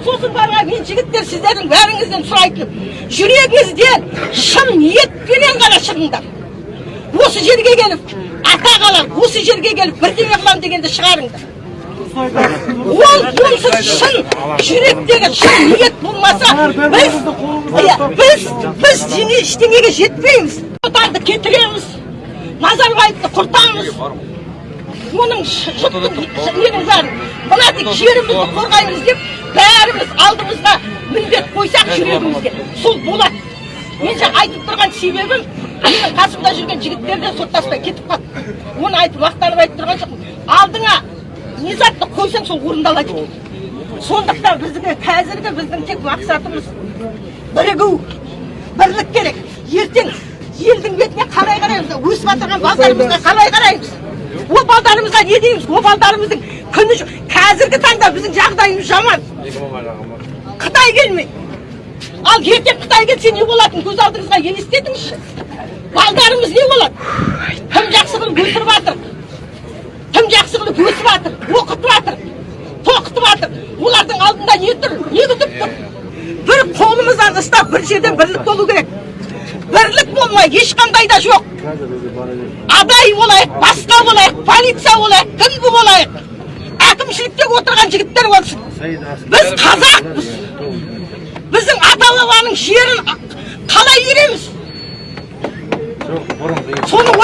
жігіттер сіздердің бәріңізден сұрайтыным жүрегіңізден шын ниетпенен ғана шығыңдар. Осы жерге келіп атақ алам осы жерге келіп бірдеңе қыламын дегенді шығарыңдар. Ол онсыз шын жүректегі шын ниет болмаса біз иә, біз біз ештеңеге жетпейміз. Отарды кетіреміз назарбаевты құртамыз. Оның ш- ненің бәрін мына жерімізді қорғаймыз деп бәріміз алдымызға міндет қойсақ жүрегімізге. Сол болады мен жаңа айтып тұрған себебім менің қасымда жүрген жігіттерден соттаспай кетіп қалды. Оны айтып мақтанып айтып тұрған жоқпын. Алдыңа не затты қойсаң сол орындалады екен сондықтан біздің қазіргі біздің тек мақсатымыз бірігу бірлік керек. Ертең елдің бетіне қалай қараймыз? Өсіп жатырған балдарымызға қалай қараймыз? Ол балдарымызға не дейміз? Ол балдарымыздың күні жоқ. Қазіргі таңда біздің жағдайымыз жаман қытай келмейді ал ертең қытай келсе не болатынын көз алдыңызға елестетіңізші балдарымыз не болады кім жақсы қылып өсіріп жатыр кім жақсы қылып өсіп жатыр оқытып жатыр тоқытып жатыр олардың алдында не тұр не күтіп тұр бір қолымыздан ұстап бір жерден бірлік болу керек бірлік болмай ешқандай да жоқ адай болайық басқа болайық полиция болайық кім болайық әкімшілікте отырған жігіттер болсын біз қазақпыз. Біздің ата бабаның жерін қалай береміз соны